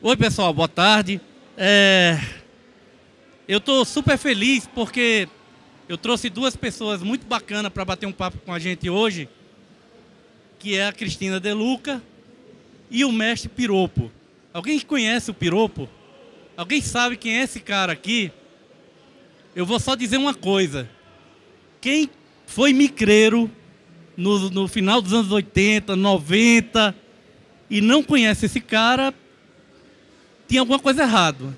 Oi, pessoal, boa tarde. É... Eu estou super feliz porque eu trouxe duas pessoas muito bacanas para bater um papo com a gente hoje, que é a Cristina Deluca e o mestre Piropo. Alguém conhece o Piropo? Alguém sabe quem é esse cara aqui? Eu vou só dizer uma coisa. Quem foi micreiro no, no final dos anos 80, 90 e não conhece esse cara, tinha alguma coisa errada.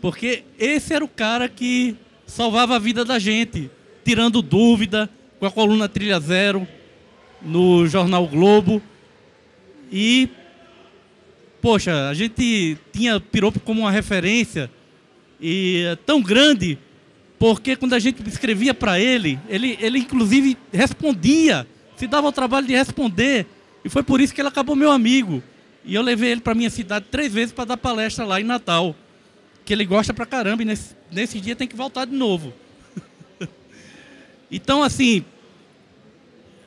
Porque esse era o cara que salvava a vida da gente, tirando dúvida com a coluna Trilha Zero no jornal Globo. E, poxa, a gente tinha Piropo como uma referência e é tão grande, porque quando a gente escrevia para ele, ele, ele inclusive respondia, se dava o trabalho de responder. E foi por isso que ele acabou meu amigo. E eu levei ele para minha cidade três vezes para dar palestra lá em Natal. Que ele gosta pra caramba e nesse, nesse dia tem que voltar de novo. então, assim,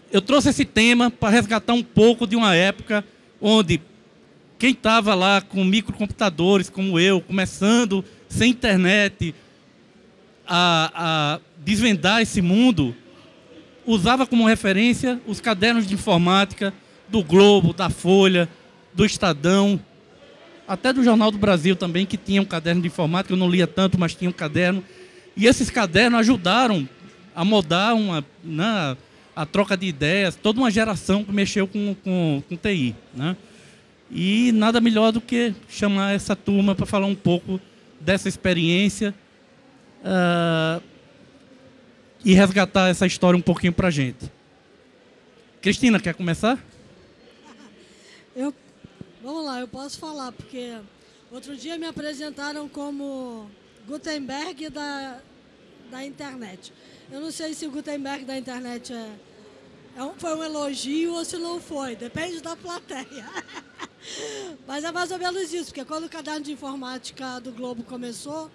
eu trouxe esse tema para resgatar um pouco de uma época onde quem estava lá com microcomputadores, como eu, começando sem internet, a, a desvendar esse mundo, usava como referência os cadernos de informática do Globo, da Folha, do Estadão, até do Jornal do Brasil também, que tinha um caderno de informática, eu não lia tanto, mas tinha um caderno. E esses cadernos ajudaram a moldar uma, né, a troca de ideias, toda uma geração que mexeu com, com, com TI. Né? E nada melhor do que chamar essa turma para falar um pouco dessa experiência uh, e resgatar essa história um pouquinho para a gente. Cristina, quer começar? Eu, vamos lá, eu posso falar, porque outro dia me apresentaram como Gutenberg da, da internet. Eu não sei se o Gutenberg da internet é, é um, foi um elogio ou se não foi, depende da plateia. Mas é mais ou menos isso, porque quando o caderno de informática do Globo começou,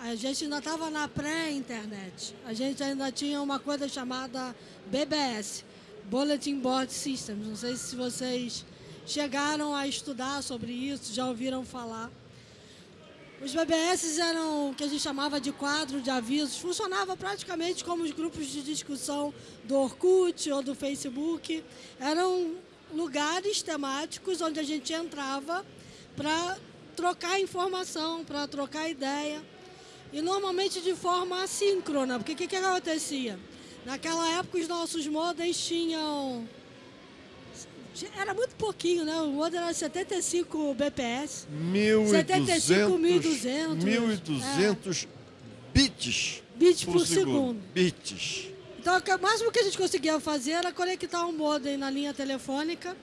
a gente ainda estava na pré-internet. A gente ainda tinha uma coisa chamada BBS, Bulletin Board Systems. Não sei se vocês chegaram a estudar sobre isso, já ouviram falar. Os BBS eram o que a gente chamava de quadro de avisos, funcionava praticamente como os grupos de discussão do Orkut ou do Facebook. Eram lugares temáticos onde a gente entrava para trocar informação, para trocar ideia. E normalmente de forma assíncrona, porque o que, que acontecia? Naquela época os nossos modems tinham era muito pouquinho, né? O modem era 75 BPS. 75, 1200. 1200 é. bits. Bits por, por segundo. segundo. Bits. Então, o máximo que a gente conseguia fazer era conectar um modem na linha telefônica,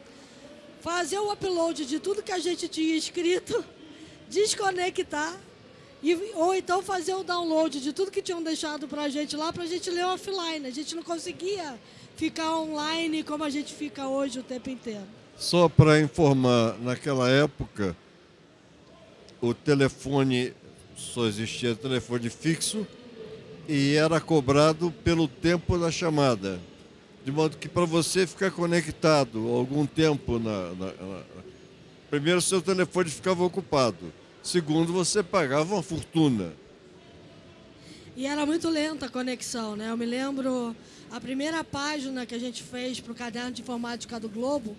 fazer o upload de tudo que a gente tinha escrito, desconectar, e, ou então fazer o download de tudo que tinham deixado para a gente lá, para a gente ler offline. A gente não conseguia ficar online como a gente fica hoje o tempo inteiro. Só para informar, naquela época, o telefone, só existia telefone fixo e era cobrado pelo tempo da chamada. De modo que para você ficar conectado algum tempo na, na, na, Primeiro, seu telefone ficava ocupado. Segundo, você pagava uma fortuna. E era muito lenta a conexão, né? Eu me lembro a primeira página que a gente fez para o caderno de informática do Globo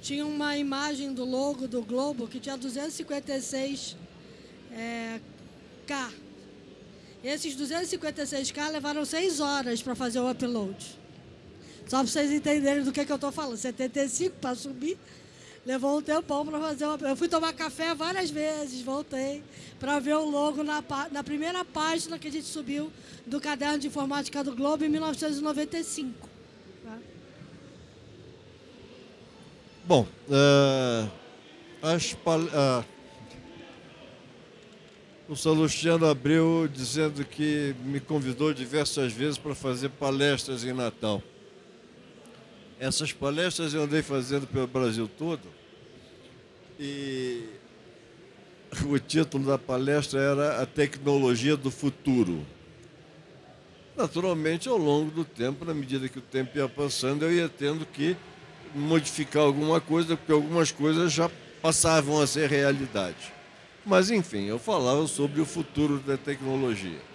tinha uma imagem do logo do Globo que tinha 256 é. Esses 256K levaram seis horas para fazer o upload. Só para vocês entenderem do que, que eu estou falando. 75 para subir, levou um tempão para fazer uma... Eu fui tomar café várias vezes, voltei para ver o logo na, na primeira página que a gente subiu do Caderno de Informática do Globo em 1995. Tá? Bom, uh, as, uh, o Salustiano abriu dizendo que me convidou diversas vezes para fazer palestras em Natal. Essas palestras eu andei fazendo pelo Brasil todo e o título da palestra era A Tecnologia do Futuro. Naturalmente, ao longo do tempo, na medida que o tempo ia passando, eu ia tendo que modificar alguma coisa, porque algumas coisas já passavam a ser realidade. Mas, enfim, eu falava sobre o futuro da tecnologia.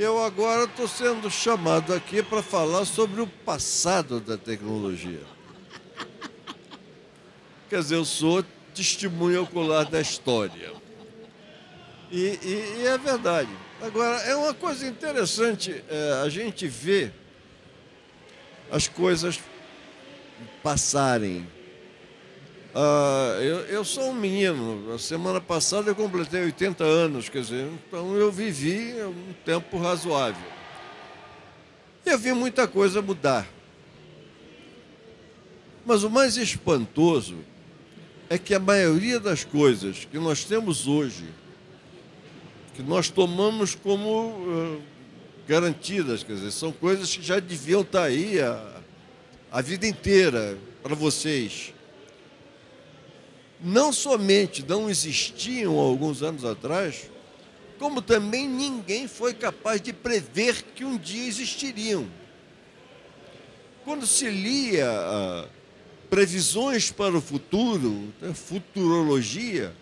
Eu agora estou sendo chamado aqui para falar sobre o passado da tecnologia. Quer dizer, eu sou testemunha ocular da história. E, e, e é verdade. Agora, é uma coisa interessante é, a gente ver as coisas passarem. Ah, eu, eu sou um menino, a semana passada eu completei 80 anos, quer dizer, então eu vivi um tempo razoável. E eu vi muita coisa mudar. Mas o mais espantoso é que a maioria das coisas que nós temos hoje, que nós tomamos como uh, garantidas, quer dizer, são coisas que já deviam estar aí a, a vida inteira para vocês. Não somente não existiam alguns anos atrás, como também ninguém foi capaz de prever que um dia existiriam. Quando se lia uh, previsões para o futuro, né, futurologia,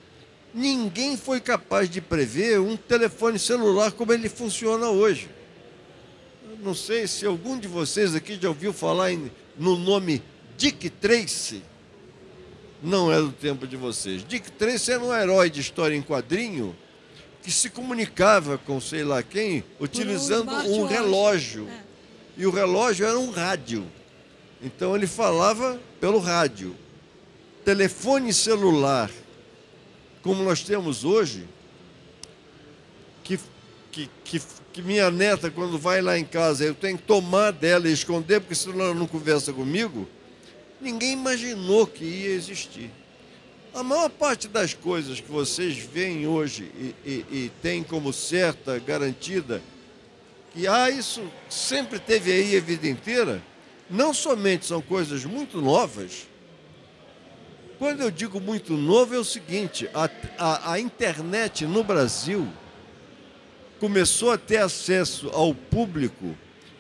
ninguém foi capaz de prever um telefone celular como ele funciona hoje. Eu não sei se algum de vocês aqui já ouviu falar no nome Dick Tracy. Não é do tempo de vocês. Dick Tracy era um herói de história em quadrinho que se comunicava com sei lá quem utilizando um, um relógio. É. E o relógio era um rádio. Então ele falava pelo rádio. Telefone celular, como nós temos hoje, que, que, que, que, minha neta, quando vai lá em casa, eu tenho que tomar dela e esconder, porque senão ela não conversa comigo, ninguém imaginou que ia existir. A maior parte das coisas que vocês veem hoje e, e, e têm como certa, garantida, que ah, isso sempre teve aí a vida inteira, não somente são coisas muito novas, quando eu digo muito novo é o seguinte, a, a, a internet no Brasil começou a ter acesso ao público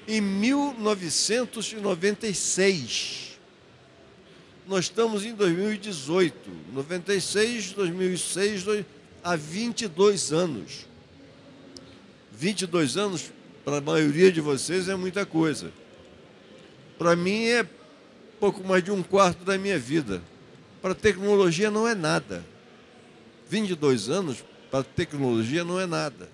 em 1996. Nós estamos em 2018, 96, 2006, há 22 anos. 22 anos, para a maioria de vocês, é muita coisa para mim é pouco mais de um quarto da minha vida. Para a tecnologia não é nada. 22 anos para a tecnologia não é nada.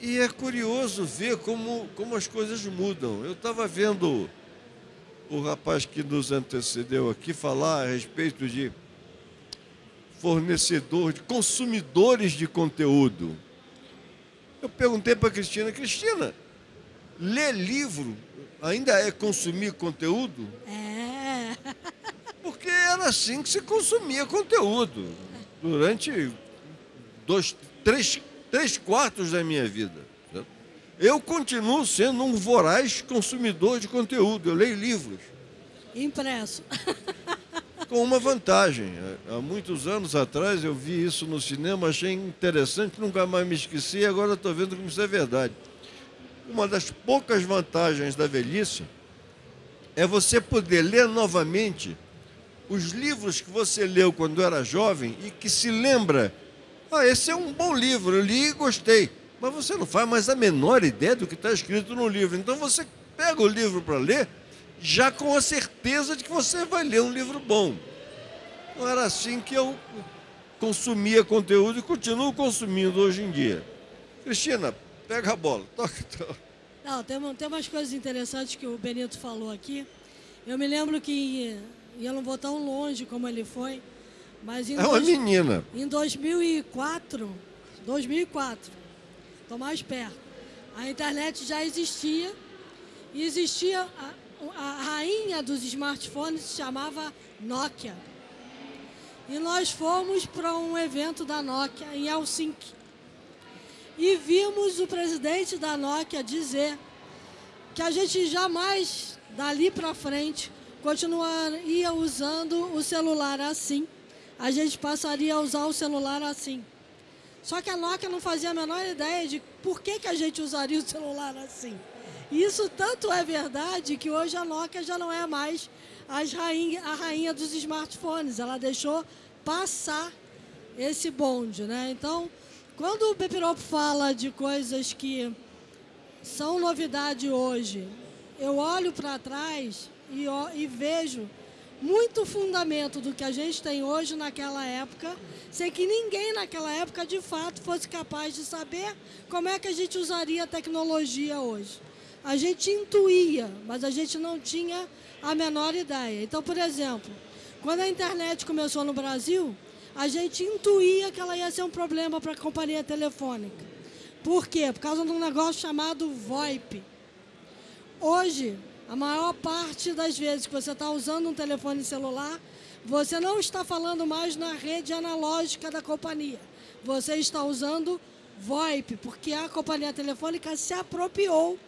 E é curioso ver como, como as coisas mudam. Eu estava vendo o rapaz que nos antecedeu aqui falar a respeito de fornecedor, de consumidores de conteúdo. Eu perguntei para a Cristina, Cristina, ler livro ainda é consumir conteúdo? É. Porque era assim que se consumia conteúdo durante dois, três, três quartos da minha vida. Eu continuo sendo um voraz consumidor de conteúdo. Eu leio livros. Impresso. Com uma vantagem. Há muitos anos atrás eu vi isso no cinema, achei interessante, nunca mais me esqueci e agora estou vendo como isso é verdade. Uma das poucas vantagens da velhice é você poder ler novamente os livros que você leu quando era jovem e que se lembra, ah, esse é um bom livro, eu li e gostei. Mas você não faz mais a menor ideia do que está escrito no livro. Então você pega o livro para ler, já com a certeza de que você vai ler um livro bom. Não era assim que eu consumia conteúdo e continuo consumindo hoje em dia. Cristina, Pega a bola, toca. toca. Não, tem, tem umas coisas interessantes que o Benito falou aqui. Eu me lembro que, e eu não vou tão longe como ele foi, mas em é uma dois, menina. Em 2004, 2004, estou mais perto, a internet já existia e existia a, a rainha dos smartphones se chamava Nokia. E nós fomos para um evento da Nokia em Helsinki e vimos o presidente da Nokia dizer que a gente jamais, dali para frente, continuaria usando o celular assim. A gente passaria a usar o celular assim. Só que a Nokia não fazia a menor ideia de por que, que a gente usaria o celular assim. Isso tanto é verdade que hoje a Nokia já não é mais rainha, a rainha dos smartphones. Ela deixou passar esse bonde, né? Então, quando o Pepirop fala de coisas que são novidade hoje, eu olho para trás e, e vejo muito fundamento do que a gente tem hoje naquela época, sem que ninguém naquela época de fato fosse capaz de saber como é que a gente usaria a tecnologia hoje. A gente intuía, mas a gente não tinha a menor ideia. Então, por exemplo, quando a internet começou no Brasil, a gente intuía que ela ia ser um problema para a companhia telefônica. Por quê? Por causa de um negócio chamado VoIP. Hoje, a maior parte das vezes que você está usando um telefone celular, você não está falando mais na rede analógica da companhia. Você está usando VoIP, porque a companhia telefônica se apropriou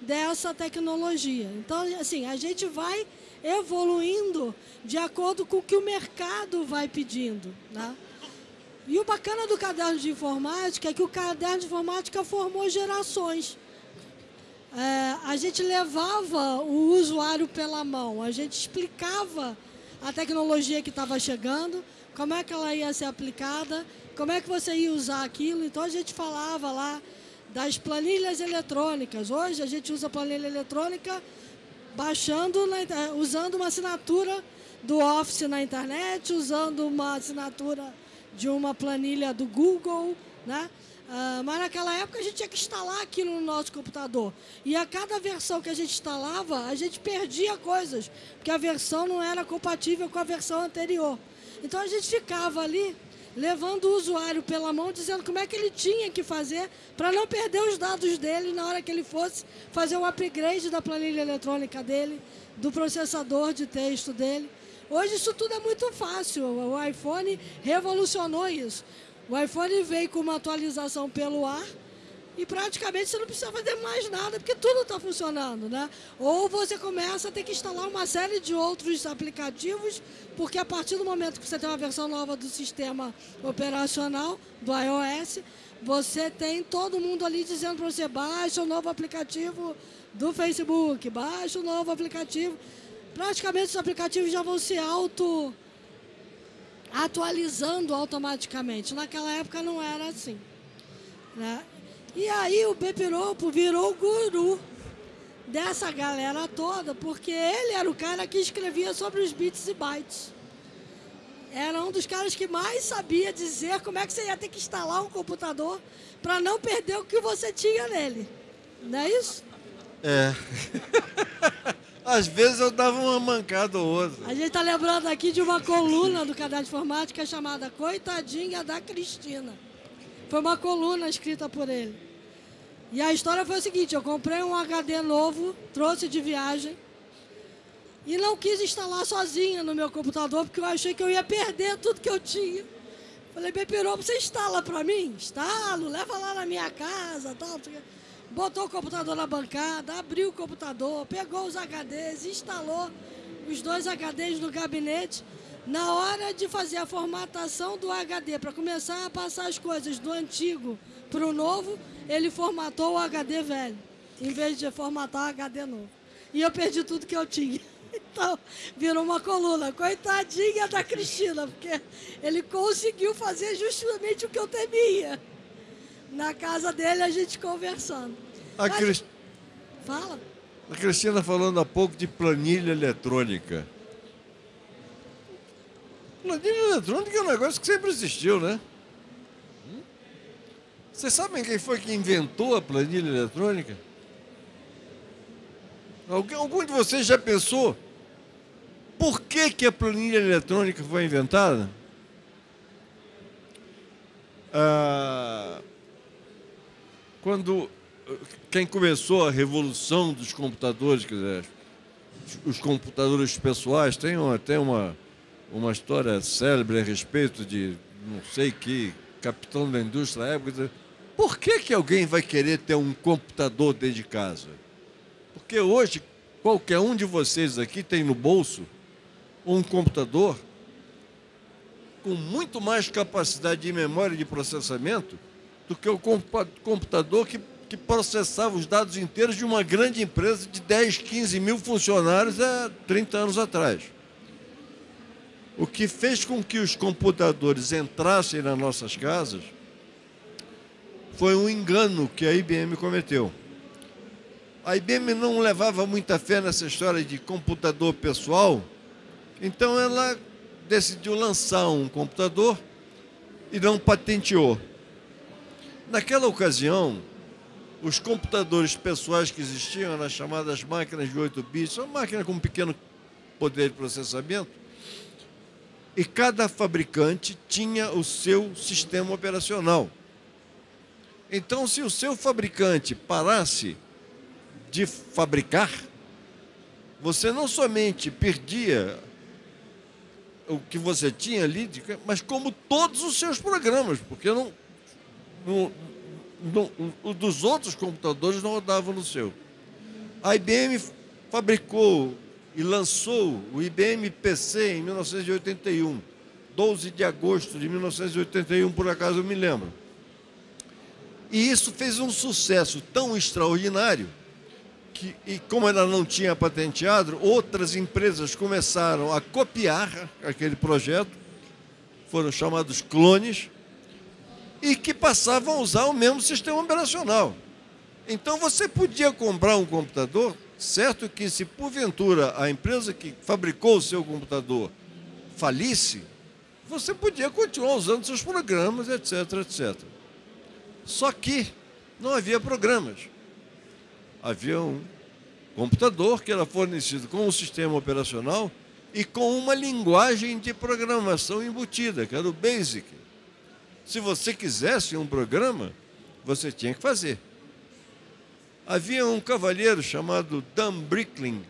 dessa tecnologia. Então, assim, a gente vai evoluindo de acordo com o que o mercado vai pedindo. Né? E o bacana do caderno de informática é que o caderno de informática formou gerações é, a gente levava o usuário pela mão, a gente explicava a tecnologia que estava chegando, como é que ela ia ser aplicada, como é que você ia usar aquilo. Então a gente falava lá das planilhas eletrônicas. Hoje a gente usa planilha eletrônica baixando, na, usando uma assinatura do Office na internet, usando uma assinatura de uma planilha do Google, né? Uh, mas naquela época a gente tinha que instalar aquilo no nosso computador. E a cada versão que a gente instalava, a gente perdia coisas, porque a versão não era compatível com a versão anterior. Então a gente ficava ali levando o usuário pela mão, dizendo como é que ele tinha que fazer para não perder os dados dele na hora que ele fosse fazer o upgrade da planilha eletrônica dele, do processador de texto dele. Hoje isso tudo é muito fácil. O iPhone revolucionou isso. O iPhone veio com uma atualização pelo ar e praticamente você não precisa fazer mais nada, porque tudo está funcionando, né? Ou você começa a ter que instalar uma série de outros aplicativos, porque a partir do momento que você tem uma versão nova do sistema operacional, do iOS, você tem todo mundo ali dizendo para você, baixa o novo aplicativo do Facebook, baixa o novo aplicativo. Praticamente os aplicativos já vão se auto atualizando automaticamente. Naquela época não era assim. Né? E aí o Pepiropo virou o guru dessa galera toda, porque ele era o cara que escrevia sobre os bits e bytes. Era um dos caras que mais sabia dizer como é que você ia ter que instalar um computador para não perder o que você tinha nele. Não é isso? É. Às vezes eu dava uma mancada ou outra. A gente está lembrando aqui de uma coluna do Caderno de Informática chamada Coitadinha da Cristina. Foi uma coluna escrita por ele. E a história foi o seguinte, eu comprei um HD novo, trouxe de viagem, e não quis instalar sozinha no meu computador, porque eu achei que eu ia perder tudo que eu tinha. Falei, Bepirou, você instala para mim? Instalo, leva lá na minha casa, tal botou o computador na bancada, abriu o computador, pegou os HDs, instalou os dois HDs no gabinete. Na hora de fazer a formatação do HD, para começar a passar as coisas do antigo para o novo, ele formatou o HD velho, em vez de formatar o HD novo. E eu perdi tudo que eu tinha. Então, virou uma coluna. Coitadinha da Cristina, porque ele conseguiu fazer justamente o que eu temia na casa dele, a gente conversando. A, Mas, Fala. a Cristina falando há pouco de planilha eletrônica. Planilha eletrônica é um negócio que sempre existiu, né? Vocês sabem quem foi que inventou a planilha eletrônica? Algum de vocês já pensou por que, que a planilha eletrônica foi inventada? Ah, quando quem começou a revolução dos computadores, quer dizer, os computadores pessoais, tem uma, tem uma, uma história célebre a respeito de não sei que capitão da indústria da época. Por que, que alguém vai querer ter um computador dentro de casa? Porque hoje qualquer um de vocês aqui tem no bolso um computador com muito mais capacidade de memória de processamento do que o computador que que processava os dados inteiros de uma grande empresa de 10, 15 mil funcionários há 30 anos atrás. O que fez com que os computadores entrassem nas nossas casas foi um engano que a IBM cometeu. A IBM não levava muita fé nessa história de computador pessoal, então ela decidiu lançar um computador e não patenteou. Naquela ocasião, os computadores pessoais que existiam, eram as chamadas máquinas de 8 bits, uma máquina com um pequeno poder de processamento, e cada fabricante tinha o seu sistema operacional. Então, se o seu fabricante parasse de fabricar, você não somente perdia o que você tinha ali, mas como todos os seus programas, porque não, não, não, dos outros computadores não rodavam no seu. A IBM fabricou e lançou o IBM PC em 1981, 12 de agosto de 1981, por acaso eu me lembro. E isso fez um sucesso tão extraordinário que, e como ela não tinha patenteado, outras empresas começaram a copiar aquele projeto, foram chamados clones, e que passavam a usar o mesmo sistema operacional. Então você podia comprar um computador, certo que se porventura a empresa que fabricou o seu computador falisse, você podia continuar usando seus programas, etc, etc. Só que não havia programas. Havia um computador que era fornecido com um sistema operacional e com uma linguagem de programação embutida, que era o BASIC. Se você quisesse um programa, você tinha que fazer. Havia um cavalheiro chamado Dan Brickling.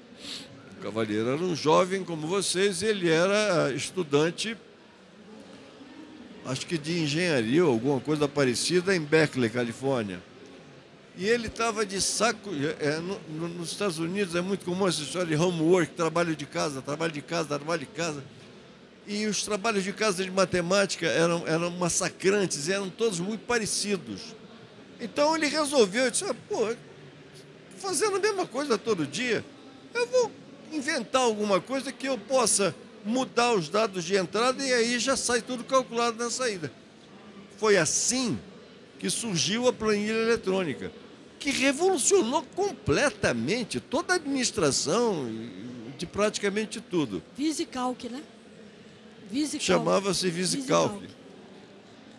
O cavalheiro era um jovem como vocês, ele era estudante acho que de engenharia ou alguma coisa parecida, em Berkeley, Califórnia. E ele estava de saco. É, no, no, nos Estados Unidos é muito comum essa história de homework, trabalho de casa, trabalho de casa, trabalho de casa. E os trabalhos de casa de matemática eram, eram massacrantes, eram todos muito parecidos. Então ele resolveu, disse, ah, pô, fazendo a mesma coisa todo dia, eu vou inventar alguma coisa que eu possa mudar os dados de entrada e aí já sai tudo calculado na saída. Foi assim que surgiu a planilha eletrônica, que revolucionou completamente toda a administração de praticamente tudo. Visicalc, né? Chamava-se. Visicalc.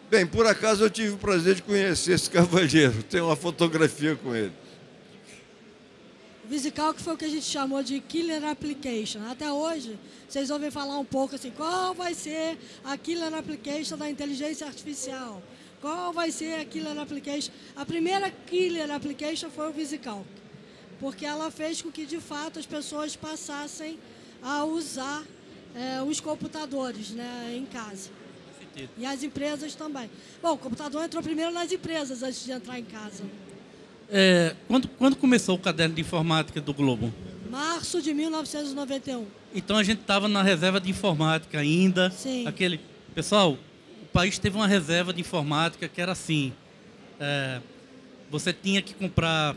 Bem, por acaso eu tive o prazer de conhecer esse cavalheiro, tenho uma fotografia com ele. VisiCalc foi o que a gente chamou de Killer Application. Até hoje, vocês ouvem falar um pouco assim, qual vai ser a Killer Application da inteligência artificial? Qual vai ser a Killer Application? A primeira Killer Application foi o VisiCalc, porque ela fez com que, de fato, as pessoas passassem a usar é, os computadores né, em casa. E as empresas também. Bom, o computador entrou primeiro nas empresas antes de entrar em casa. É, quando, quando começou o caderno de informática do Globo? Março de 1991. Então a gente estava na reserva de informática ainda. Sim. Aquele, pessoal, o país teve uma reserva de informática que era assim: é, você tinha que comprar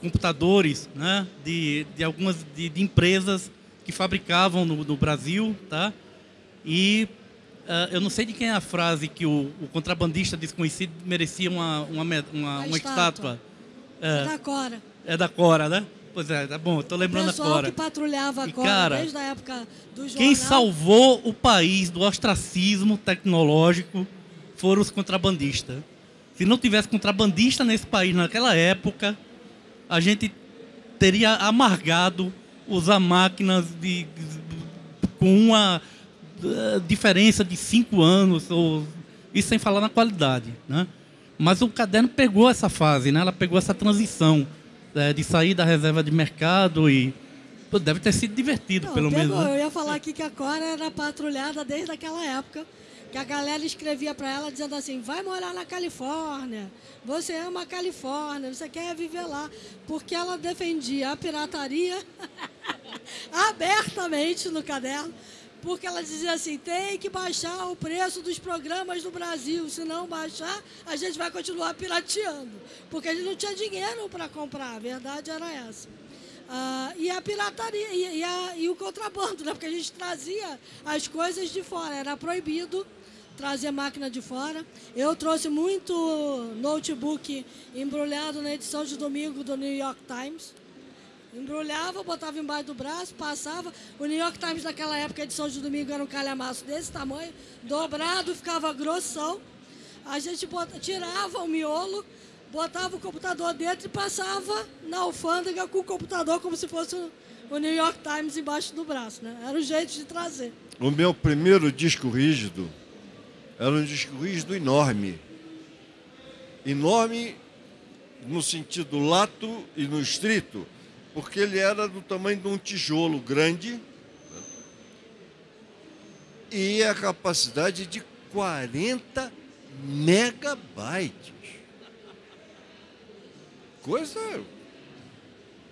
computadores, né, de, de algumas de, de empresas que fabricavam no, no Brasil, tá? E Uh, eu não sei de quem é a frase que o, o contrabandista desconhecido merecia uma, uma, uma, uma, uma estátua. É, é, da Cora. É da Cora, né? Pois é, tá bom, estou lembrando a Cora. que patrulhava a Cora cara, desde a época do jornal. Quem salvou o país do ostracismo tecnológico foram os contrabandistas. Se não tivesse contrabandista nesse país naquela época, a gente teria amargado usar máquinas de, com uma eh, diferença de cinco anos, ou, isso sem falar na qualidade. Né? Mas o caderno pegou essa fase, né? ela pegou essa transição é, de sair da reserva de mercado e pô, deve ter sido divertido, Não, pelo pegou. menos. Né? Eu ia falar aqui que a Cora era patrulhada desde aquela época, que a galera escrevia para ela dizendo assim, vai morar na Califórnia, você ama a Califórnia, você quer viver lá, porque ela defendia a pirataria abertamente no caderno porque ela dizia assim: tem que baixar o preço dos programas no Brasil, se não baixar, a gente vai continuar pirateando, porque a gente não tinha dinheiro para comprar, a verdade era essa. Ah, e a pirataria e, e, a, e o contrabando, né? porque a gente trazia as coisas de fora, era proibido trazer máquina de fora. Eu trouxe muito notebook embrulhado na edição de domingo do New York Times. Embrulhava, botava embaixo do braço, passava. O New York Times naquela época, a edição de domingo era um calhamaço desse tamanho, dobrado, ficava grossão. A gente tirava o miolo, botava o computador dentro e passava na alfândega com o computador como se fosse o New York Times embaixo do braço. Né? Era o jeito de trazer. O meu primeiro disco rígido era um disco rígido enorme. Enorme no sentido lato e no estrito, porque ele era do tamanho de um tijolo grande e a capacidade de 40 megabytes. Coisa.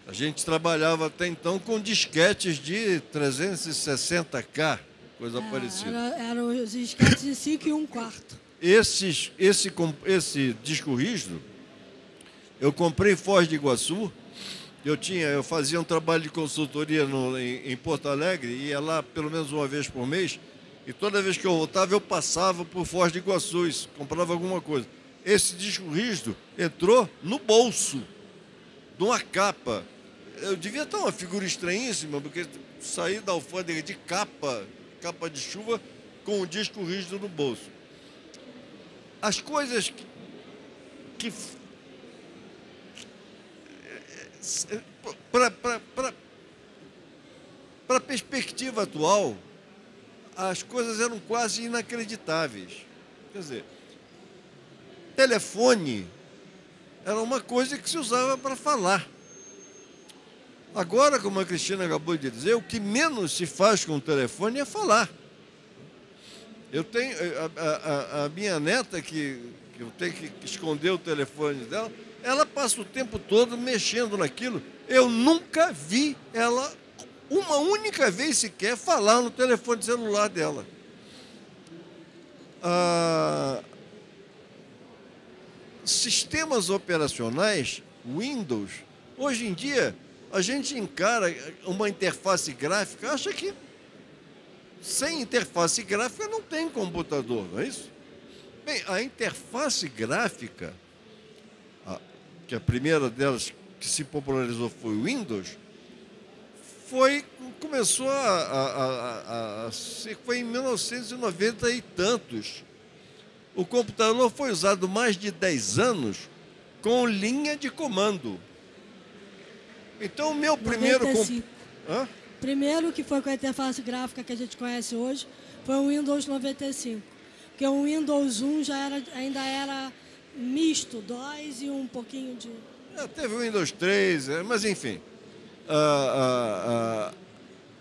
A gente trabalhava até então com disquetes de 360K coisa é, parecida. Era, eram os disquetes de 5 e 1 um quarto. Esses, esse, esse disco rígido, eu comprei Foz de Iguaçu. Eu tinha, eu fazia um trabalho de consultoria no, em, em Porto Alegre, ia lá pelo menos uma vez por mês, e toda vez que eu voltava, eu passava por Foz de Iguaçu, comprava alguma coisa. Esse disco rígido entrou no bolso de uma capa. Eu devia estar uma figura estranhíssima, porque saí da alfândega de capa capa de chuva com o disco rígido no bolso. As coisas que, que para a perspectiva atual, as coisas eram quase inacreditáveis. Quer dizer, telefone era uma coisa que se usava para falar. Agora, como a Cristina acabou de dizer, o que menos se faz com o telefone é falar. Eu tenho eh, a, a, a minha neta que, que eu tenho que esconder o telefone dela, ela passa o tempo todo mexendo naquilo. Eu nunca vi ela uma única vez sequer falar no telefone celular dela. Ah, sistemas operacionais, Windows, hoje em dia a gente encara uma interface gráfica, acha que sem interface gráfica não tem computador, não é isso? Bem, a interface gráfica, a, que a primeira delas que se popularizou foi o Windows, foi, começou a, a, a, a foi em 1990 e tantos. O computador foi usado mais de 10 anos com linha de comando. Então, o meu primeiro. Comp... Hã? Primeiro que foi com a interface gráfica que a gente conhece hoje foi o Windows 95. Porque o Windows 1 já era, ainda era misto, DOS e um pouquinho de. É, teve o Windows 3, é, mas enfim. Uh, uh, uh,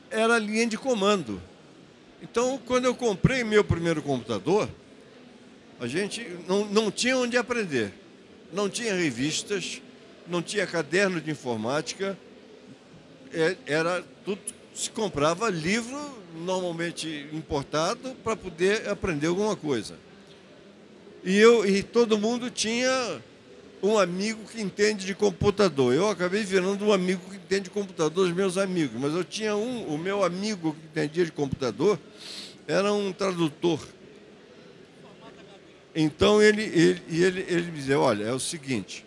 era linha de comando. Então, quando eu comprei meu primeiro computador, a gente não, não tinha onde aprender. Não tinha revistas, não tinha caderno de informática, é, era tudo se comprava livro normalmente importado para poder aprender alguma coisa. E eu e todo mundo tinha um amigo que entende de computador. Eu acabei virando um amigo que entende de computador, os meus amigos. Mas eu tinha um, o meu amigo que entendia de computador era um tradutor. Então ele, ele, ele, ele me dizia, olha, é o seguinte,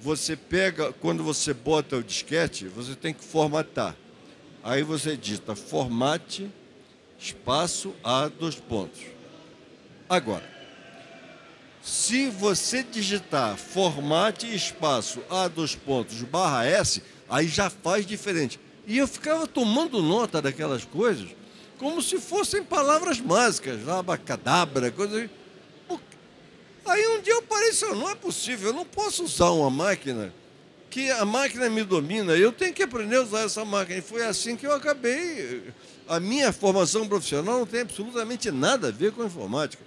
você pega, quando você bota o disquete, você tem que formatar. Aí você digita formate, espaço, A, dois pontos. Agora, se você digitar formate, espaço, A, dois pontos, barra S, aí já faz diferente. E eu ficava tomando nota daquelas coisas como se fossem palavras mágicas, abacadabra, coisa Aí um dia eu parei e não é possível, eu não posso usar uma máquina que a máquina me domina, eu tenho que aprender a usar essa máquina. E foi assim que eu acabei. A minha formação profissional não tem absolutamente nada a ver com informática.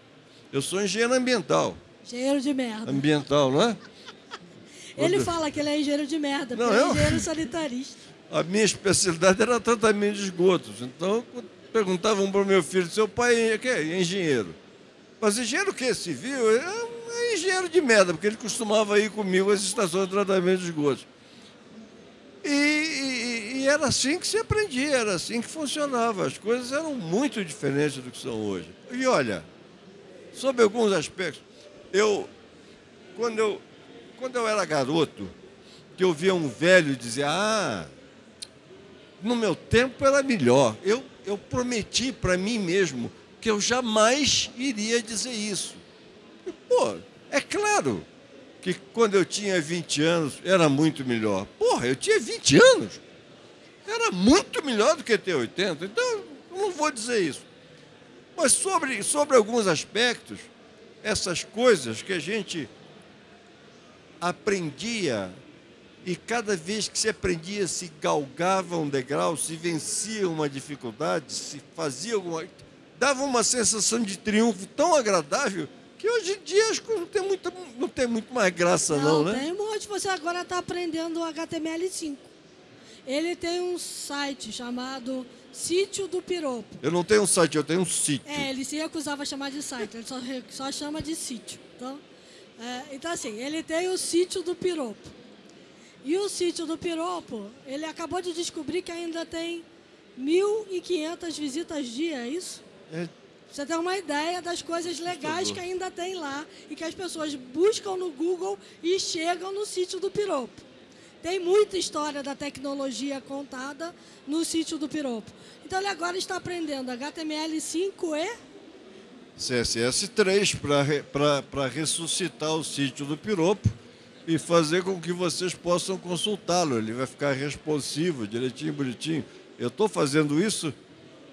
Eu sou engenheiro ambiental. Engenheiro de merda. Ambiental, não é? Ele fala que ele é engenheiro de merda, não, porque eu... é engenheiro sanitarista. A minha especialidade era tratamento de esgotos. Então, perguntavam para o meu filho, seu pai é, que é engenheiro. Mas engenheiro o quê? Civil? É, é engenheiro de merda, porque ele costumava ir comigo às estações de tratamento de esgotos. E, e, e, era assim que se aprendia, era assim que funcionava. As coisas eram muito diferentes do que são hoje. E olha, sobre alguns aspectos, eu, quando eu, quando eu era garoto, que eu via um velho dizer, ah, no meu tempo era melhor. Eu, eu prometi para mim mesmo que eu jamais iria dizer isso. E, pô, é claro que quando eu tinha 20 anos era muito melhor. Porra, eu tinha 20 anos. Era muito melhor do que ter 80. Então, eu não vou dizer isso. Mas sobre, sobre alguns aspectos, essas coisas que a gente aprendia e cada vez que se aprendia, se galgava um degrau, se vencia uma dificuldade, se fazia alguma. Dava uma sensação de triunfo tão agradável que hoje em dia acho que não tem muito, não tem muito mais graça, não, não né? Tem um monte. Você agora está aprendendo HTML5. Ele tem um site chamado Sítio do Piropo. Eu não tenho um site, eu tenho um sítio. É, ele se recusava a chamar de site, ele só, só chama de sítio. Então, é, então, assim, ele tem o Sítio do Piropo. E o Sítio do Piropo, ele acabou de descobrir que ainda tem 1.500 visitas dia, é isso? É, você tem uma ideia das coisas legais que ainda tem lá e que as pessoas buscam no Google e chegam no sítio do Piropo. Tem muita história da tecnologia contada no sítio do Piropo. Então ele agora está aprendendo HTML5 e CSS3 para ressuscitar o sítio do Piropo e fazer com que vocês possam consultá-lo. Ele vai ficar responsivo, direitinho, bonitinho. Eu estou fazendo isso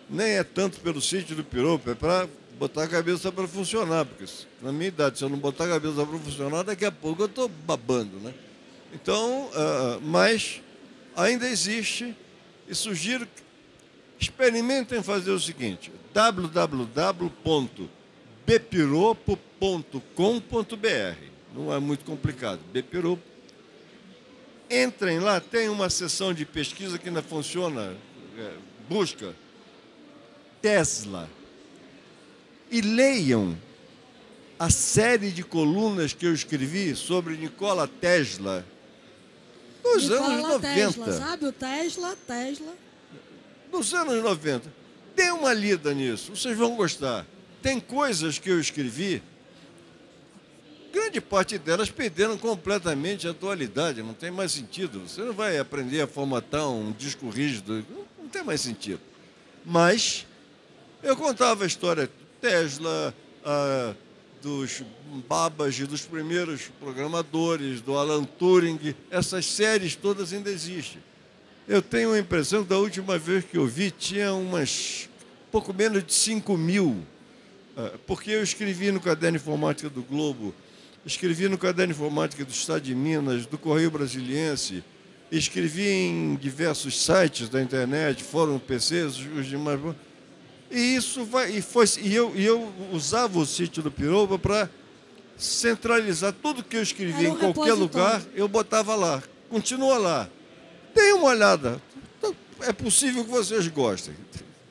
nem é tanto pelo sítio do Piropo, é para botar a cabeça para funcionar, porque na minha idade, se eu não botar a cabeça para funcionar, daqui a pouco eu estou babando, né? Então, uh, mas ainda existe e sugiro que experimentem fazer o seguinte, www.bepiropo.com.br não é muito complicado, Bepiropo. Entrem lá, tem uma seção de pesquisa que ainda funciona, é, busca Tesla e leiam a série de colunas que eu escrevi sobre Nikola Tesla nos Nikola anos 90. Tesla, sabe o Tesla, Tesla? Nos anos 90. Dê uma lida nisso, vocês vão gostar. Tem coisas que eu escrevi, grande parte delas perderam completamente a atualidade, não tem mais sentido. Você não vai aprender a formatar um disco rígido, não tem mais sentido. Mas eu contava a história Tesla, dos Babbage, dos primeiros programadores, do Alan Turing, essas séries todas ainda existem. Eu tenho a impressão que da última vez que eu vi tinha umas pouco menos de 5 mil, ah, porque eu escrevi no Caderno Informática do Globo, escrevi no Caderno Informática do Estado de Minas, do Correio Brasiliense, escrevi em diversos sites da internet, fórum PCs, os demais. E isso vai, e foi, e eu, e eu usava o sítio do Piroba para centralizar tudo que eu escrevia um em qualquer lugar, eu botava lá. Continua lá. Dê uma olhada. É possível que vocês gostem.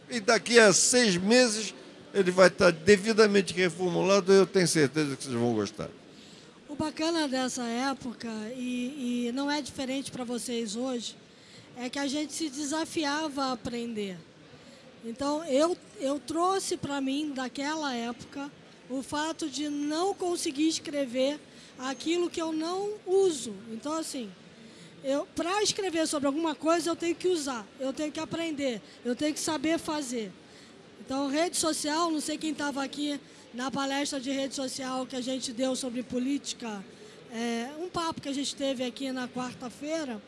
E daqui a seis meses ele vai estar devidamente reformulado e eu tenho certeza que vocês vão gostar. O bacana dessa época, e, e não é diferente para vocês hoje, é que a gente se desafiava a aprender. Então, eu, eu trouxe para mim, daquela época, o fato de não conseguir escrever aquilo que eu não uso. Então, assim, para escrever sobre alguma coisa, eu tenho que usar, eu tenho que aprender, eu tenho que saber fazer. Então, rede social, não sei quem estava aqui na palestra de rede social que a gente deu sobre política, é, um papo que a gente teve aqui na quarta-feira,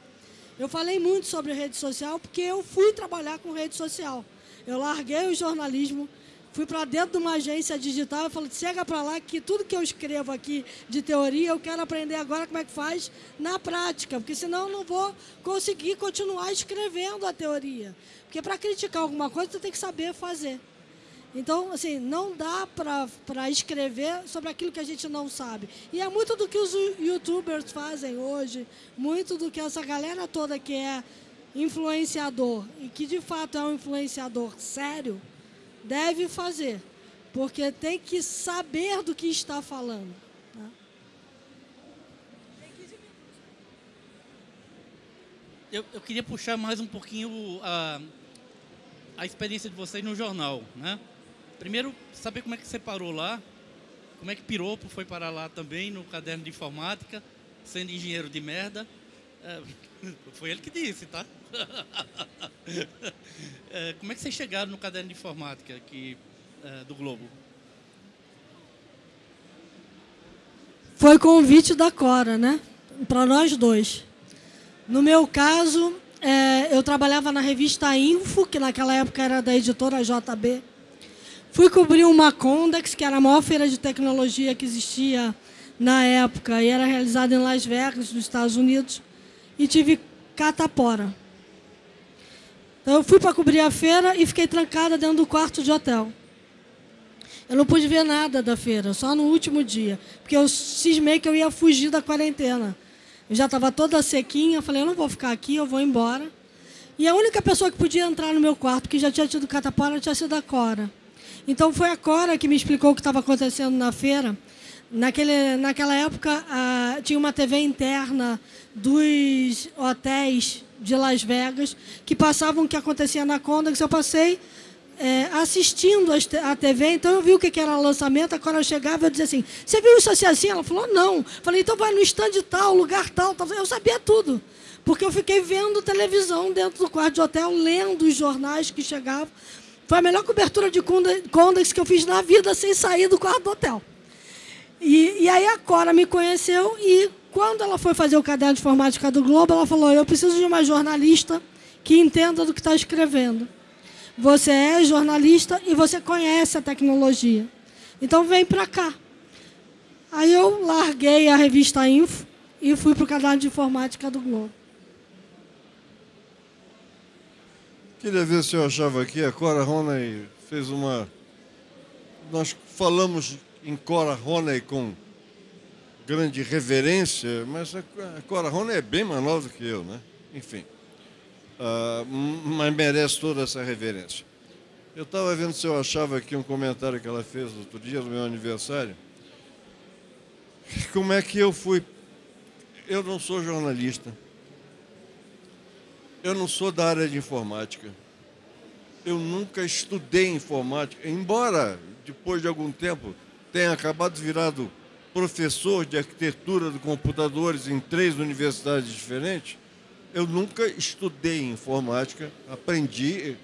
eu falei muito sobre rede social porque eu fui trabalhar com rede social. Eu larguei o jornalismo, fui para dentro de uma agência digital e falei, chega para lá que tudo que eu escrevo aqui de teoria, eu quero aprender agora como é que faz na prática, porque senão eu não vou conseguir continuar escrevendo a teoria. Porque para criticar alguma coisa, você tem que saber fazer. Então, assim, não dá para escrever sobre aquilo que a gente não sabe. E é muito do que os youtubers fazem hoje, muito do que essa galera toda que é influenciador e que de fato é um influenciador sério, deve fazer, porque tem que saber do que está falando. Né? Eu, eu, queria puxar mais um pouquinho a, a experiência de vocês no jornal, né? Primeiro, saber como é que você parou lá, como é que Piropo foi parar lá também no caderno de informática, sendo engenheiro de merda. É, foi ele que disse, tá? É, como é que vocês chegaram no caderno de informática aqui é, do Globo? Foi convite da Cora, né? Para nós dois. No meu caso, é, eu trabalhava na revista Info, que naquela época era da editora JB. Fui cobrir uma Condex, que era a maior feira de tecnologia que existia na época, e era realizada em Las Vegas, nos Estados Unidos, e tive catapora. Então, eu fui para cobrir a feira e fiquei trancada dentro do quarto de hotel. Eu não pude ver nada da feira, só no último dia, porque eu cismei que eu ia fugir da quarentena. Eu já estava toda sequinha, falei, eu não vou ficar aqui, eu vou embora. E a única pessoa que podia entrar no meu quarto, que já tinha tido catapora, tinha sido a Cora. Então foi a Cora que me explicou o que estava acontecendo na feira. Naquele, naquela época, tinha uma TV interna dos hotéis de Las Vegas que passavam o que acontecia na Condex. Eu passei é, assistindo a TV, então eu vi o que era lançamento. A Cora chegava eu dizia assim: Você viu isso assim assim? Ela falou: Não. Falei: Então vai no stand tal, lugar tal, tal. Eu sabia tudo. Porque eu fiquei vendo televisão dentro do quarto de hotel, lendo os jornais que chegavam. Foi a melhor cobertura de Condex que eu fiz na vida sem sair do quarto do hotel. E, e, aí a Cora me conheceu e quando ela foi fazer o caderno de informática do Globo, ela falou: Eu preciso de uma jornalista que entenda do que está escrevendo. Você é jornalista e você conhece a tecnologia. Então vem para cá. Aí eu larguei a revista Info e fui para o caderno de informática do Globo. Queria ver se eu achava aqui, a Cora Roney fez uma. Nós falamos em Cora Roney com grande reverência, mas a Cora Roney é bem mais nova que eu, né? Enfim. Uh, mas merece toda essa reverência. Eu estava vendo se eu achava aqui um comentário que ela fez outro dia, no meu aniversário. Como é que eu fui. Eu não sou jornalista eu não sou da área de informática. Eu nunca estudei informática, embora depois de algum tempo tenha acabado virado professor de arquitetura de computadores em três universidades diferentes, eu nunca estudei informática, aprendi,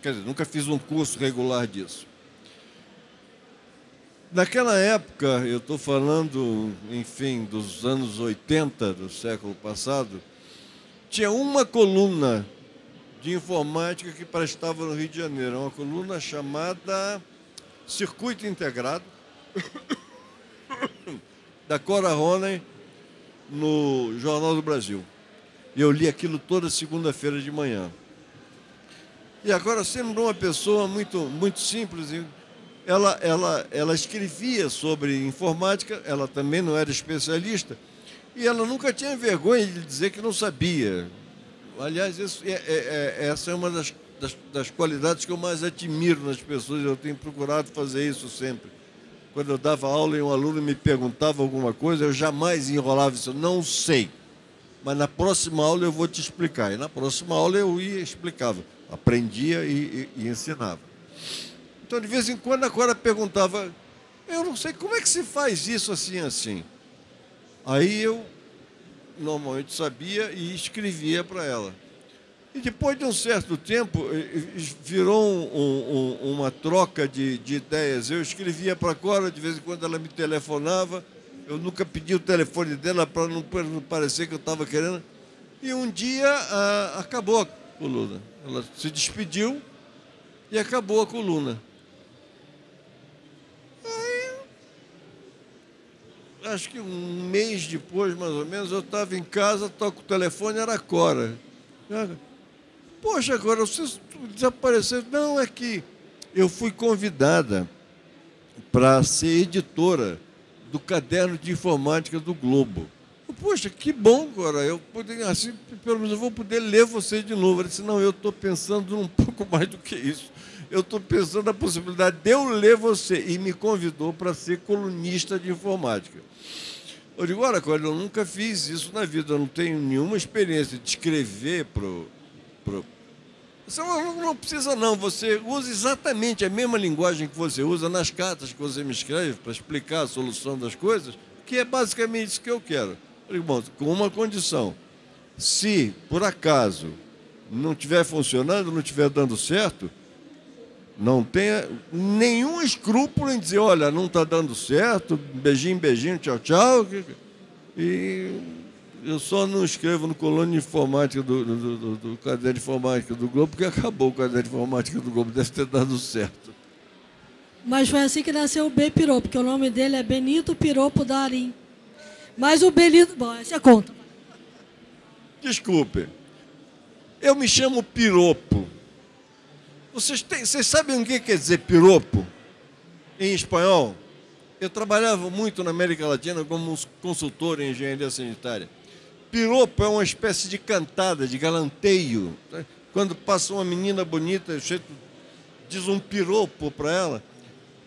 quer dizer, nunca fiz um curso regular disso. Naquela época, eu estou falando, enfim, dos anos 80 do século passado, tinha uma coluna de informática que prestava no Rio de Janeiro, uma coluna chamada Circuito Integrado, da Cora Roney, no Jornal do Brasil. E eu li aquilo toda segunda-feira de manhã. E agora, sendo uma pessoa muito, muito simples, ela, ela, ela escrevia sobre informática, ela também não era especialista, e ela nunca tinha vergonha de dizer que não sabia. Aliás, isso é, é, é, essa é uma das, das, das, qualidades que eu mais admiro nas pessoas. Eu tenho procurado fazer isso sempre. Quando eu dava aula e um aluno me perguntava alguma coisa, eu jamais enrolava isso. Não sei. Mas na próxima aula eu vou te explicar. E na próxima aula eu ia e explicava. Aprendia e, e, e ensinava. Então, de vez em quando, a perguntava: Eu não sei como é que se faz isso assim, assim. Aí eu normalmente sabia e escrevia para ela. E depois de um certo tempo, virou um, um, uma troca de, de, ideias. Eu escrevia para a Cora, de vez em quando ela me telefonava. Eu nunca pedi o telefone dela para não, parecer que eu estava querendo. E um dia a, acabou a coluna. Ela se despediu e acabou a coluna. acho que um mês depois, mais ou menos, eu estava em casa, toco o telefone, era a Cora. Poxa, agora você desapareceu. Não, é que eu fui convidada para ser editora do caderno de informática do Globo. poxa, que bom, agora. Eu poder, assim, pelo menos eu vou poder ler você de novo. Ele disse, não, eu estou pensando um pouco mais do que isso. Eu estou pensando na possibilidade de eu ler você. E me convidou para ser colunista de informática. Eu digo, olha, eu nunca fiz isso na vida, eu não tenho nenhuma experiência de escrever para. Você não, não precisa, não. Você usa exatamente a mesma linguagem que você usa nas cartas que você me escreve para explicar a solução das coisas, que é basicamente isso que eu quero. Eu digo, bom, com uma condição. Se, por acaso, não estiver funcionando, não estiver dando certo, não tenha nenhum escrúpulo em dizer, olha, não está dando certo, beijinho, beijinho, tchau, tchau. E eu só não escrevo no colônia de informática do, do, do, do caderno de informática do Globo, porque acabou o caderno de informática do Globo, deve ter dado certo. Mas foi assim que nasceu o B Piropo, porque o nome dele é Benito Piropo Darim. Mas o Benito. Bom, essa é conta. Desculpe. Eu me chamo Piropo. Vocês, têm, vocês sabem o que quer dizer piropo em espanhol? Eu trabalhava muito na América Latina como consultor em engenharia sanitária. Piropo é uma espécie de cantada, de galanteio. Quando passa uma menina bonita, diz um piropo para ela.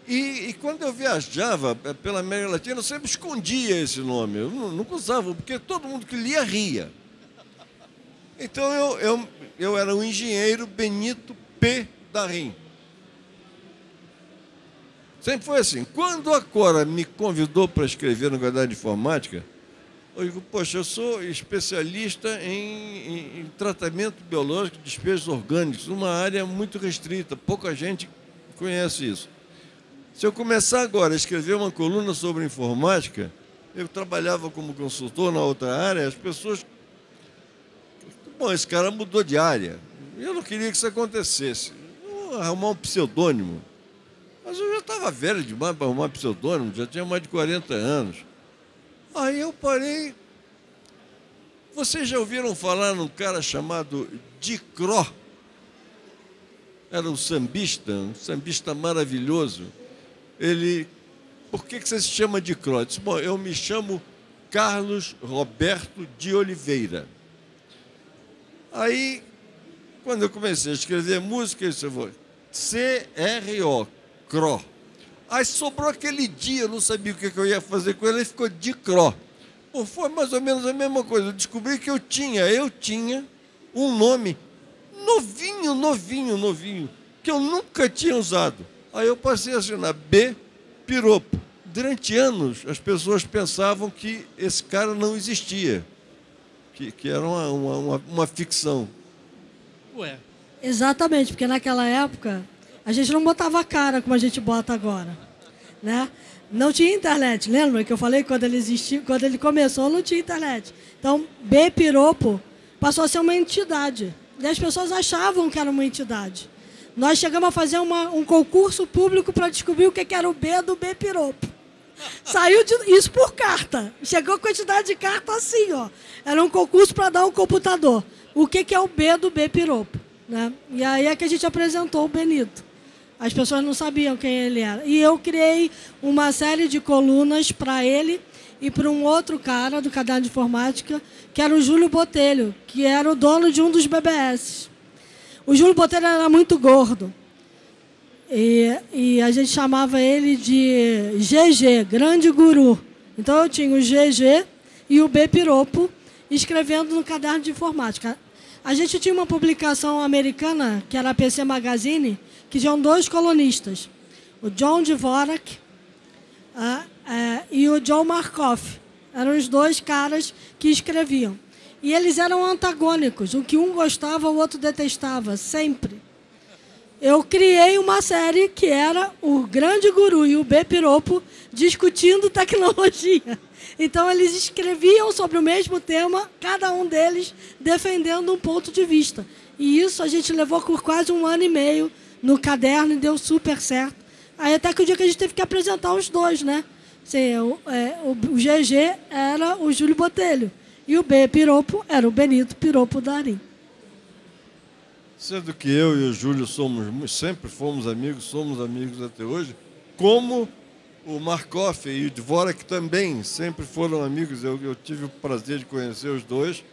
E, e, quando eu viajava pela América Latina, eu sempre escondia esse nome. Eu nunca usava, porque todo mundo que lia ria. Então eu, eu, eu era o engenheiro Benito P. Darim. Sempre foi assim. Quando a Cora me convidou para escrever no Caderno de Informática, eu digo, poxa, eu sou especialista em, em, em tratamento biológico de despejos orgânicos, uma área muito restrita, pouca gente conhece isso. Se eu começar agora a escrever uma coluna sobre informática, eu trabalhava como consultor na outra área, as pessoas. Bom, esse cara mudou de área. Eu não queria que isso acontecesse arrumar um pseudônimo. Mas eu já estava velho demais para arrumar pseudônimo, já tinha mais de 40 anos. Aí eu parei. Vocês já ouviram falar num cara chamado Dicró? Era um sambista, um sambista maravilhoso. Ele. Por que, que você se chama Dicró? Disse, bom, eu me chamo Carlos Roberto de Oliveira. Aí quando eu comecei a escrever música, eu disse, C-R-O, CRO. Aí sobrou aquele dia, eu não sabia o que eu ia fazer com ele, e ficou de CRO. Pô, foi mais ou menos a mesma coisa. Eu descobri que eu tinha, eu tinha um nome novinho, novinho, novinho, que eu nunca tinha usado. Aí eu passei a assinar B Piropo. Durante anos, as pessoas pensavam que esse cara não existia, que, que era uma, uma, uma ficção. Ué. Exatamente, porque naquela época a gente não botava a cara como a gente bota agora, né? Não tinha internet, lembra que eu falei quando ele existiu, quando ele começou não tinha internet. Então, B Piropo passou a ser uma entidade. E as pessoas achavam que era uma entidade. Nós chegamos a fazer uma, um concurso público para descobrir o que era o B do B Piropo. Saiu de, isso por carta. Chegou a quantidade de carta assim, ó. Era um concurso para dar um computador o que, que é o B do B Piropo. Né? E aí é que a gente apresentou o Benito. As pessoas não sabiam quem ele era. E eu criei uma série de colunas para ele e para um outro cara do caderno de informática, que era o Júlio Botelho, que era o dono de um dos BBS. O Júlio Botelho era muito gordo. E, e a gente chamava ele de GG, Grande Guru. Então eu tinha o GG e o B Piropo escrevendo no caderno de informática. A gente tinha uma publicação americana, que era a PC Magazine, que tinham dois colonistas, o John Dvorak uh, uh, e o John Markoff. Eram os dois caras que escreviam. E eles eram antagônicos. O que um gostava, o outro detestava, sempre. Eu criei uma série que era o Grande Guru e o B Piropo discutindo tecnologia. Então, eles escreviam sobre o mesmo tema, cada um deles defendendo um ponto de vista. E isso a gente levou por quase um ano e meio no caderno e deu super certo. Aí até que o dia que a gente teve que apresentar os dois, né? Assim, o, é, o, o, GG era o Júlio Botelho e o B Piropo era o Benito Piropo Darim. Sendo que eu e o Júlio somos sempre fomos amigos, somos amigos até hoje, como o Markov e o Dvorak também sempre foram amigos. Eu, eu tive o prazer de conhecer os dois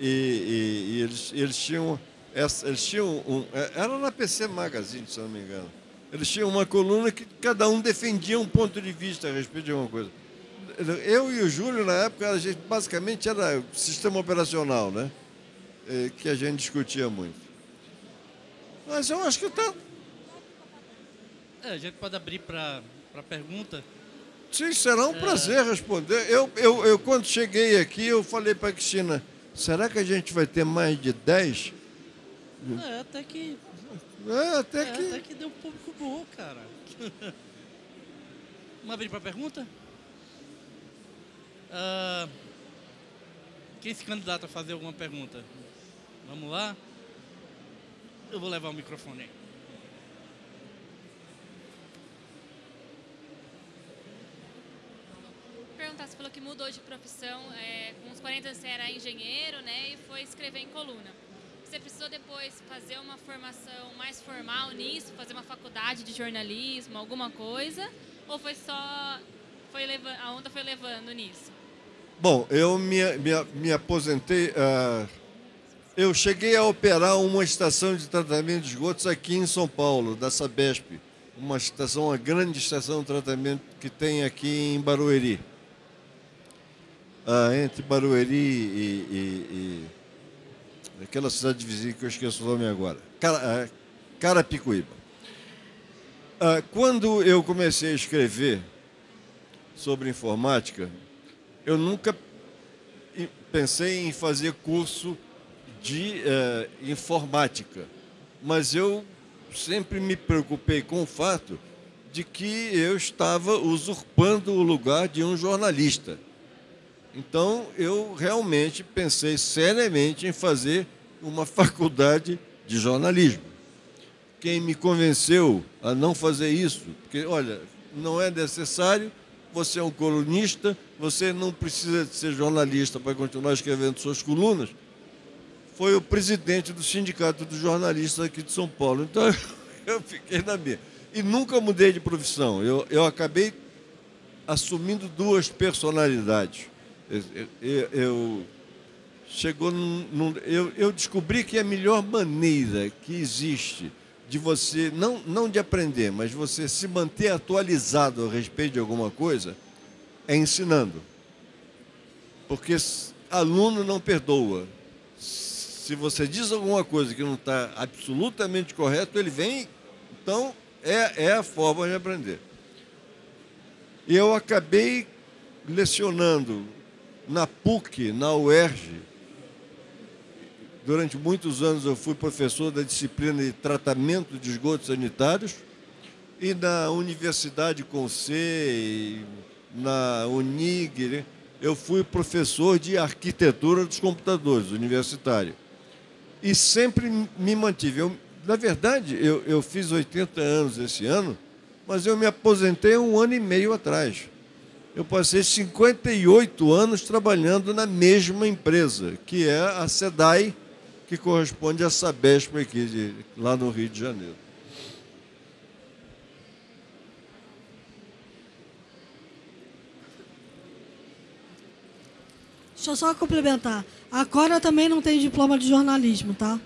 e, e, e eles, eles tinham essa, eles tinham um, é, era na PC Magazine, se não me engano. Eles tinham uma coluna que cada um defendia um ponto de vista a respeito de uma coisa. Eu e o Júlio, na época, a gente basicamente era sistema operacional, né? É, que a gente discutia muito. Mas eu acho que está. É, a gente pode abrir para pergunta. Sim, será um é... prazer responder. Eu, eu, eu, quando cheguei aqui, eu falei para a Cristina, será que a gente vai ter mais de 10? É, até que. É, até é, que. Até que deu um público bom, cara. Vamos abrir para pergunta? Uh, quem se candidata a fazer alguma pergunta? Vamos lá? Eu vou levar o microfone aí. Perguntar, você falou que mudou de profissão, é, com uns 40 você era engenheiro, né, e foi escrever em coluna. Você precisou depois fazer uma formação mais formal nisso, fazer uma faculdade de jornalismo, alguma coisa? Ou foi só, foi levando, a onda foi levando nisso? Bom, eu me, me, me aposentei. Uh, eu cheguei a operar uma estação de tratamento de esgotos aqui em São Paulo, da Sabesp. Uma estação, uma grande estação de tratamento que tem aqui em Barueri. Uh, entre Barueri e, e, e aquela cidade vizinha que eu esqueço o nome agora, Cara, Carapicuíba. Ah, quando eu comecei a escrever sobre informática, eu nunca pensei em fazer curso de uh, informática, mas eu sempre me preocupei com o fato de que eu estava usurpando o lugar de um jornalista. Então, eu realmente pensei seriamente em fazer uma faculdade de jornalismo. Quem me convenceu a não fazer isso, porque, olha, não é necessário, você é um colunista, você não precisa de ser jornalista para continuar escrevendo suas colunas, foi o presidente do Sindicato dos Jornalistas aqui de São Paulo. Então, eu fiquei na minha. E nunca mudei de profissão. Eu, eu acabei assumindo duas personalidades. Eu, eu chegou num, num, eu, eu descobri que a melhor maneira que existe de você, não, não de aprender, mas você se manter atualizado a respeito de alguma coisa, é ensinando. Porque aluno não perdoa. Se você diz alguma coisa que não está absolutamente correto, ele vem. Então, é, é a forma de aprender. Eu acabei lecionando na PUC, na UERJ, durante muitos anos eu fui professor da disciplina de tratamento de esgotos sanitários e na Universidade C, na Unig, né, eu fui professor de arquitetura dos computadores, universitário. E sempre me mantive. Eu, na verdade, eu, eu fiz 80 anos esse ano, mas eu me aposentei um ano e meio atrás eu passei 58 anos trabalhando na mesma empresa, que é a SEDAI, que corresponde à Sabesp aqui, de, lá no Rio de Janeiro. Deixa eu só complementar. A Cora também não tem diploma de jornalismo, tá?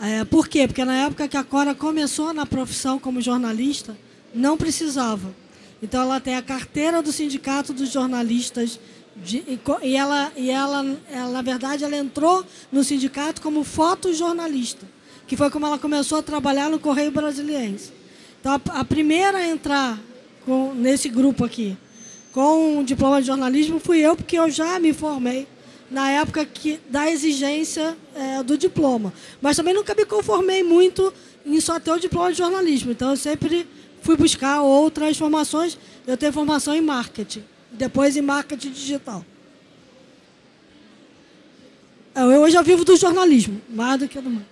É, por quê? Porque na época que a Cora começou na profissão como jornalista, não precisava. Então ela tem a carteira do Sindicato dos Jornalistas de, e, ela, e ela, ela, na verdade, ela entrou no sindicato como fotojornalista, que foi como ela começou a trabalhar no Correio Brasiliense. Então, a, a primeira a entrar com, nesse grupo aqui, com um diploma de jornalismo, fui eu, porque eu já me formei na época que, da exigência é, do diploma. Mas também nunca me conformei muito em só ter o diploma de jornalismo. Então, eu sempre fui buscar outras formações. Eu tenho formação em marketing, depois em marketing digital. Eu hoje eu vivo do jornalismo, mais do que do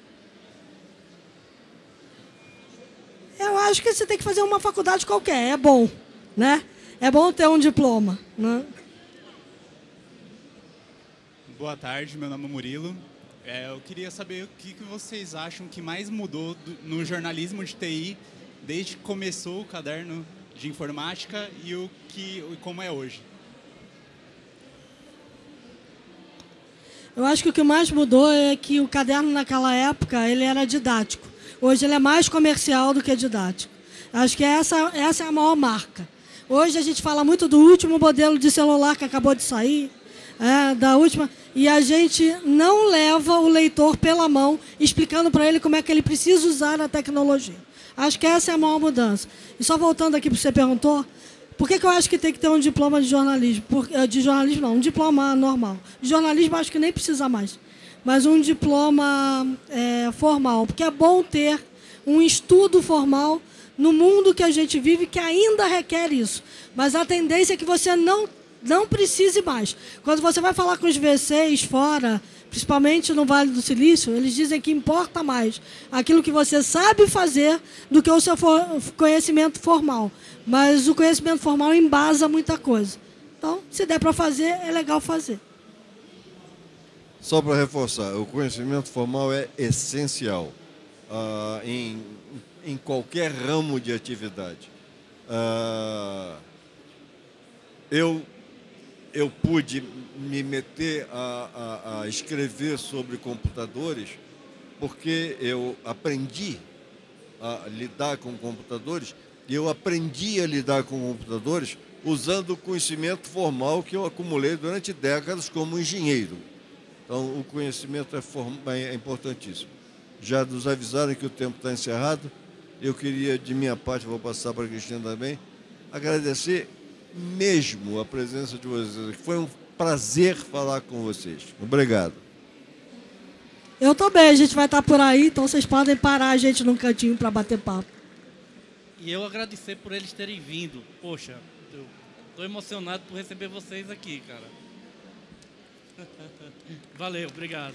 Eu acho que você tem que fazer uma faculdade qualquer, é bom, né? É bom ter um diploma, né? Boa tarde, meu nome é Murilo. É, eu queria saber o que, vocês acham que mais mudou do, no jornalismo de TI desde que começou o caderno de informática e o que e como é hoje. Eu acho que o que mais mudou é que o caderno naquela época ele era didático. Hoje ele é mais comercial do que didático. Acho que essa, essa é a maior marca. Hoje a gente fala muito do último modelo de celular que acabou de sair, é, da última, e a gente não leva o leitor pela mão, explicando para ele como é que ele precisa usar a tecnologia. Acho que essa é a maior mudança. E só voltando aqui para você perguntou, por que, que eu acho que tem que ter um diploma de jornalismo? Por, eh, de jornalismo não, um diploma normal. De jornalismo acho que nem precisa mais. Mas um diploma é, formal, porque é bom ter um estudo formal no mundo que a gente vive que ainda requer isso. Mas a tendência é que você não, não precise mais. Quando você vai falar com os VCs fora, principalmente no Vale do Silício, eles dizem que importa mais aquilo que você sabe fazer do que o seu conhecimento formal. Mas o conhecimento formal embasa muita coisa. Então, se der para fazer, é legal fazer. Só para reforçar, o conhecimento formal é essencial uh, em, em qualquer ramo de atividade. Uh, eu, eu pude me meter a, a, a escrever sobre computadores porque eu aprendi a lidar com computadores e eu aprendi a lidar com computadores usando o conhecimento formal que eu acumulei durante décadas como engenheiro. Então, o conhecimento é, é importantíssimo. Já nos avisaram que o tempo está encerrado. Eu queria, de minha parte, vou passar para a Cristina também, agradecer mesmo a presença de vocês. Foi um prazer falar com vocês. Obrigado. Eu também, a gente vai estar por aí, então vocês podem parar a gente num cantinho para bater papo. E eu agradecer por eles terem vindo. Poxa, eu estou emocionado por receber vocês aqui, cara. Valeu, obrigado.